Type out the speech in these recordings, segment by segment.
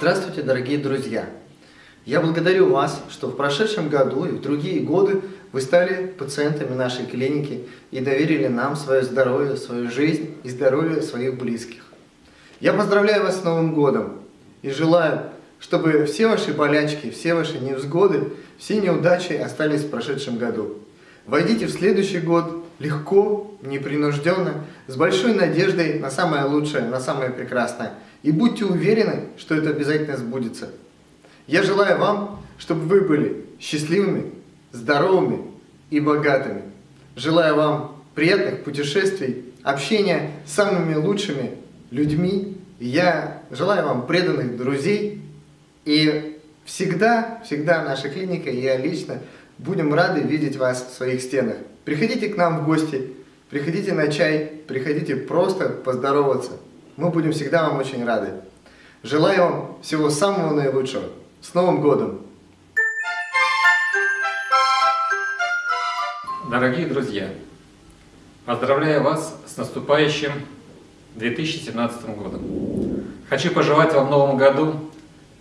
Здравствуйте, дорогие друзья! Я благодарю вас, что в прошедшем году и в другие годы вы стали пациентами нашей клиники и доверили нам свое здоровье, свою жизнь и здоровье своих близких. Я поздравляю вас с Новым годом и желаю, чтобы все ваши болячки, все ваши невзгоды, все неудачи остались в прошедшем году. Войдите в следующий год легко, непринужденно, с большой надеждой на самое лучшее, на самое прекрасное. И будьте уверены, что это обязательно сбудется. Я желаю вам, чтобы вы были счастливыми, здоровыми и богатыми. Желаю вам приятных путешествий, общения с самыми лучшими людьми. Я желаю вам преданных друзей. И всегда, всегда наша клиника я лично будем рады видеть вас в своих стенах. Приходите к нам в гости, приходите на чай, приходите просто поздороваться. Мы будем всегда вам очень рады. Желаю вам всего самого наилучшего. С Новым годом! Дорогие друзья, поздравляю вас с наступающим 2017 годом. Хочу пожелать вам в новом году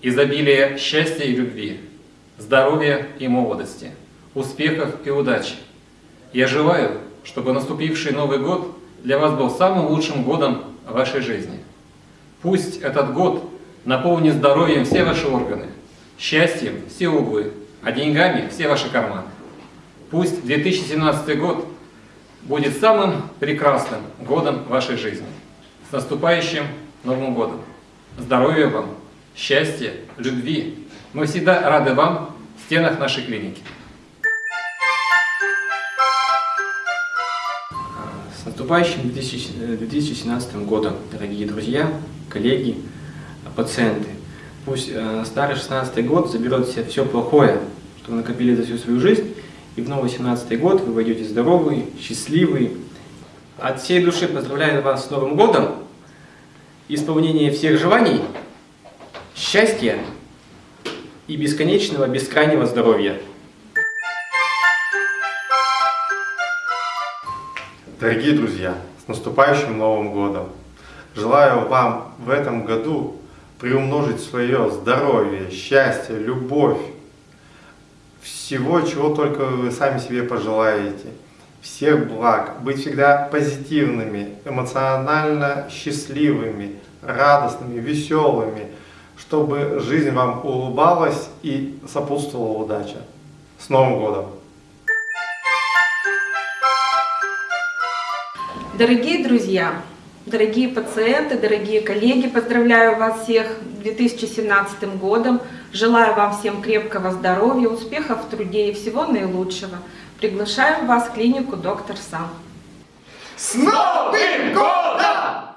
изобилия счастья и любви, здоровья и молодости, успехов и удачи. Я желаю, чтобы наступивший Новый год для вас был самым лучшим годом вашей жизни. Пусть этот год наполнит здоровьем все ваши органы, счастьем все углы, а деньгами все ваши карманы. Пусть 2017 год будет самым прекрасным годом вашей жизни. С наступающим Новым годом! Здоровья вам, счастья, любви! Мы всегда рады вам в стенах нашей клиники. Наступающим 2017 годом, дорогие друзья, коллеги, пациенты! Пусть э, старый 16 год заберет все, все плохое, что вы накопили за всю свою жизнь, и в новый 17 год вы войдете здоровый, счастливый. От всей души поздравляю вас с Новым годом, исполнения всех желаний, счастья и бесконечного, бескрайнего здоровья. Дорогие друзья, с наступающим Новым Годом! Желаю вам в этом году приумножить свое здоровье, счастье, любовь, всего, чего только вы сами себе пожелаете. Всех благ, быть всегда позитивными, эмоционально счастливыми, радостными, веселыми, чтобы жизнь вам улыбалась и сопутствовала удача. С Новым годом! Дорогие друзья, дорогие пациенты, дорогие коллеги, поздравляю вас всех с 2017 годом. Желаю вам всем крепкого здоровья, успехов в труде и всего наилучшего. Приглашаю вас в клинику «Доктор Сам». С Новым годом!